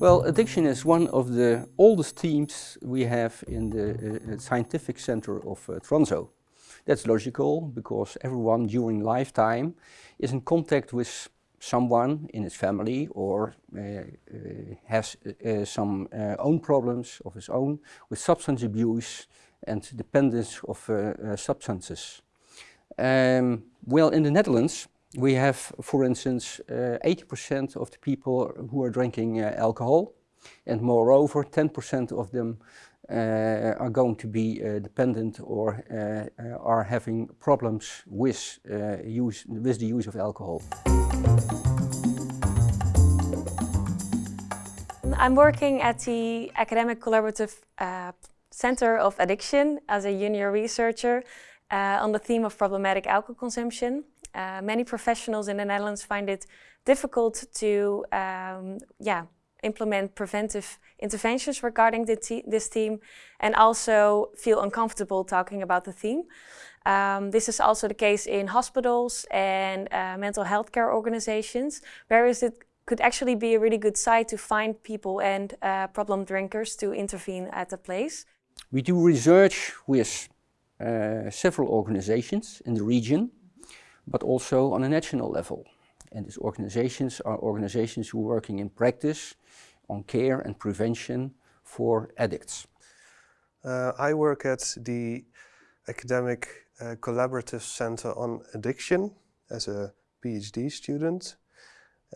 Well, addiction is one of the oldest themes we have in the uh, scientific center of uh, Tranzo. That's logical because everyone during lifetime is in contact with someone in his family or uh, uh, has uh, some uh, own problems of his own with substance abuse and dependence of uh, uh, substances. Um, well, in the Netherlands, we have, for instance, 80% of the people who are drinking alcohol and moreover 10% of them uh, are going to be uh, dependent or uh, are having problems with, use, with the use of alcohol. I'm working at the Academic Collaborative uh, Center of Addiction as a junior researcher uh, on the theme of problematic alcohol consumption. Uh, many professionals in the Netherlands find it difficult to um, yeah, implement preventive interventions regarding this theme and also feel uncomfortable talking about the theme. Um, this is also the case in hospitals and uh, mental health care organizations, whereas it could actually be a really good site to find people and uh, problem drinkers to intervene at the place. We do research with uh, several organizations in the region, but also on a national level. And these organizations are organizations who are working in practice on care and prevention for addicts. Uh, I work at the Academic uh, Collaborative Center on Addiction as a PhD student.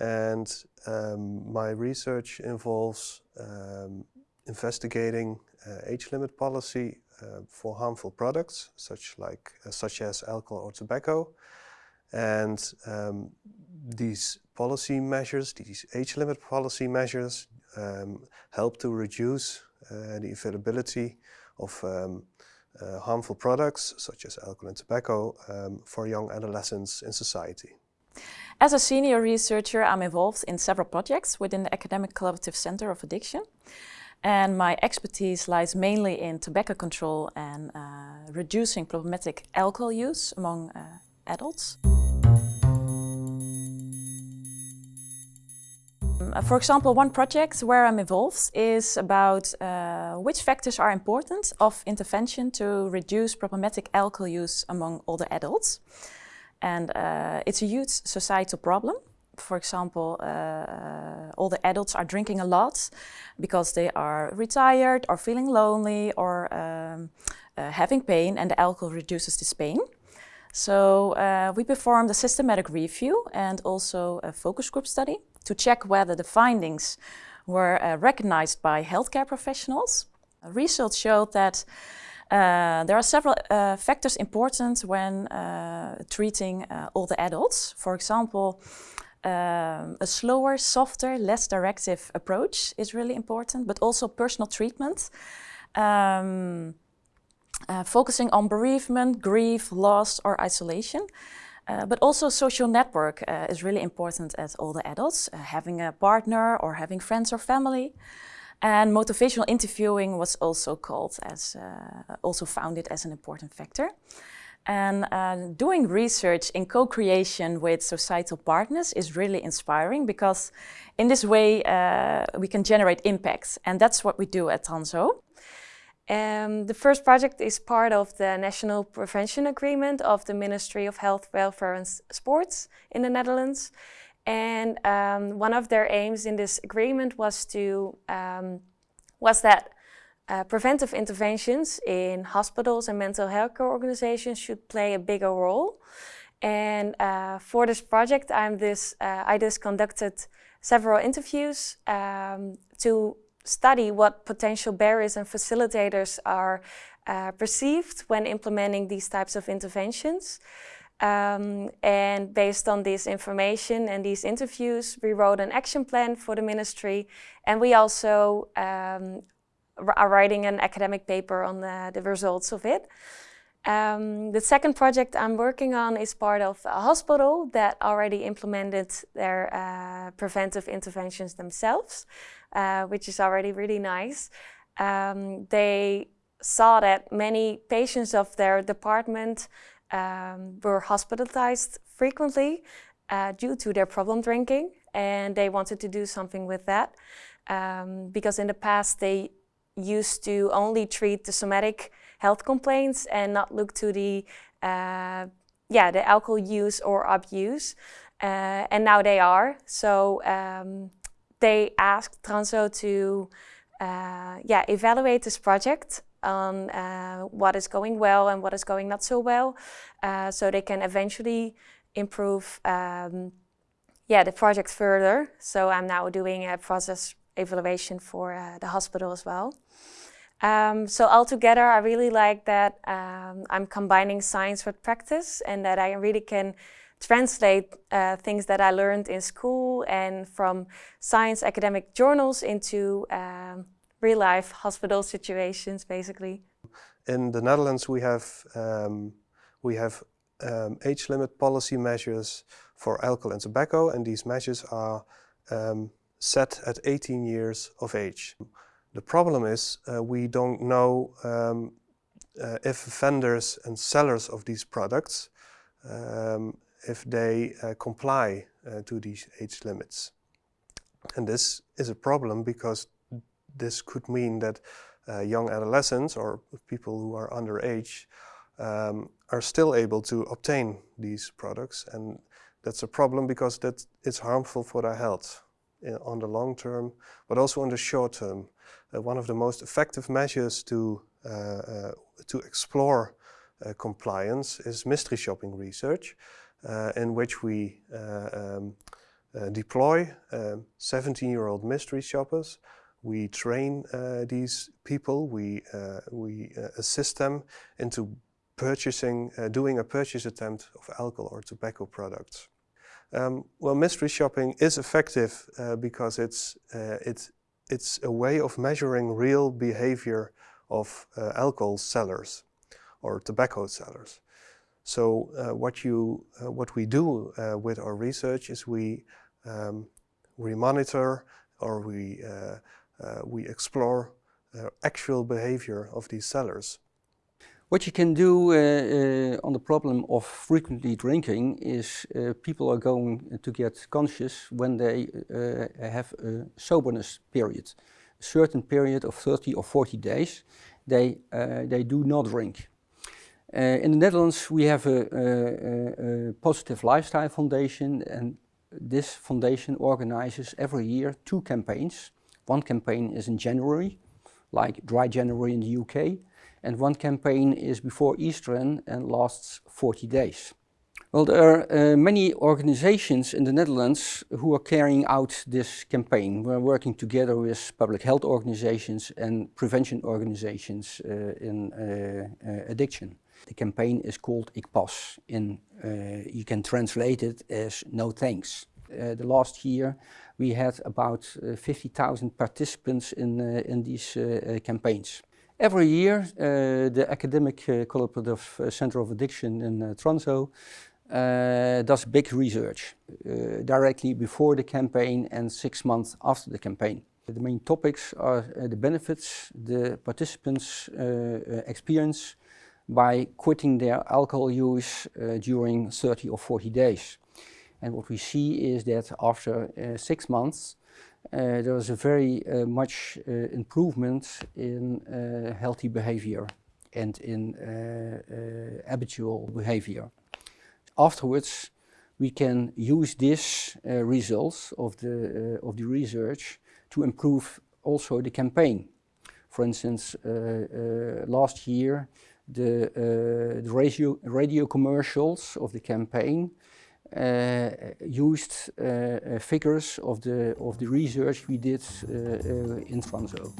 And um, my research involves um, investigating uh, age limit policy uh, for harmful products, such, like, uh, such as alcohol or tobacco. And um, these policy measures, these age limit policy measures, um, help to reduce uh, the availability of um, uh, harmful products such as alcohol and tobacco um, for young adolescents in society. As a senior researcher, I'm involved in several projects within the Academic Collaborative Center of Addiction. And my expertise lies mainly in tobacco control and uh, reducing problematic alcohol use among uh, adults. Uh, for example, one project where I'm involved is about uh, which factors are important of intervention to reduce problematic alcohol use among older adults. And uh, it's a huge societal problem. For example, uh, older adults are drinking a lot because they are retired or feeling lonely or um, uh, having pain and the alcohol reduces this pain. So uh, we performed a systematic review and also a focus group study to check whether the findings were uh, recognized by healthcare professionals. Research showed that uh, there are several uh, factors important when uh, treating uh, older adults. For example, um, a slower, softer, less directive approach is really important, but also personal treatment. Um, uh, focusing on bereavement, grief, loss or isolation. Uh, but also social network uh, is really important as older adults, uh, having a partner or having friends or family. And motivational interviewing was also called as, uh, also founded as an important factor. And doing research in co-creation with societal partners is really inspiring because in this way we can generate impacts. And that's what we do at Tranzo. Um, the first project is part of the National Prevention Agreement of the Ministry of Health, Welfare and Sports in the Netherlands. And um, one of their aims in this agreement was to um, was that uh, preventive interventions in hospitals and mental health care organizations should play a bigger role. And uh, for this project, I'm this, uh, I just conducted several interviews um, to study what potential barriers and facilitators are uh, perceived when implementing these types of interventions. Um, and based on this information and these interviews, we wrote an action plan for the ministry. And we also um, are writing an academic paper on the, the results of it. Um, the second project I'm working on is part of a hospital that already implemented their uh, preventive interventions themselves, uh, which is already really nice. Um, they saw that many patients of their department um, were hospitalized frequently uh, due to their problem drinking and they wanted to do something with that. um, because in the past they used to only treat the somatic health complaints and not look to the uh, yeah the alcohol use or abuse uh, and now they are. So um, they asked Tranzo to uh, yeah evaluate this project on uh, what is going well and what is going not so well uh, so they can eventually improve um, yeah the project further. So I'm now doing a process evaluation for uh, the hospital as well. Um, so altogether, I really like that um, I'm combining science with practice and that I really can translate uh, things that I learned in school and from science academic journals into um, real life hospital situations, basically. In the Netherlands, we have um, we have um, age limit policy measures for alcohol and tobacco, and these measures are um, set at 18 years of age. The problem is uh, we don't know um, uh, if vendors and sellers of these products, um, if they uh, comply uh, to these age limits. And this is a problem because this could mean that uh, young adolescents or people who are underage um, are still able to obtain these products and that's a problem because that it's harmful for their health on the long term, but also on the short term. Uh, one of the most effective measures to, uh, uh, to explore uh, compliance is mystery shopping research, uh, in which we um, deploy 17-year-old um, mystery shoppers. We train these people, we, we assist them into purchasing, doing a purchase attempt of alcohol or tobacco products. Um, well, mystery shopping is effective uh, because it's, uh, it's, it's a way of measuring real behavior of uh, alcohol sellers or tobacco sellers. So uh, what, you, uh, what we do uh, with our research is we, um, we monitor or we, we explore actual behavior of these sellers. What you can do uh, uh, on the problem of frequently drinking is uh, people are going to get conscious when they uh, have a soberness period. A certain period of 30 or 40 days, they, uh, they do not drink. Uh, in the Netherlands we have a, a, a Positive Lifestyle Foundation and this foundation organizes every year two campaigns. One campaign is in January, like Dry January in the UK, and one campaign is before Easter and lasts 40 days. Well, there are uh, many organizations in the Netherlands who are carrying out this campaign. We're working together with public health organizations and prevention organizations uh, in uh, uh addiction. The campaign is called Ik Pas. In, uh, you can translate it as no thanks. Uh, the last year we had about 50,000 participants in, in these campaigns. Every year, uh, the Academic uh, Collaborative uh, Center of Addiction in uh, Tranzo uh, does big research uh, directly before the campaign and six months after the campaign. The main topics are the benefits the participants experience by quitting their alcohol use during 30 or 40 days. And what we see is that after six months, uh, there was a very uh, much uh, improvement in healthy behavior and in habitual behavior. Afterwards, we can use these results of the, of the research to improve also the campaign. For instance, last year, the, uh, the radio, radio commercials of the campaign uh, used uh, uh, figures of the, of the research we did in Tranzo.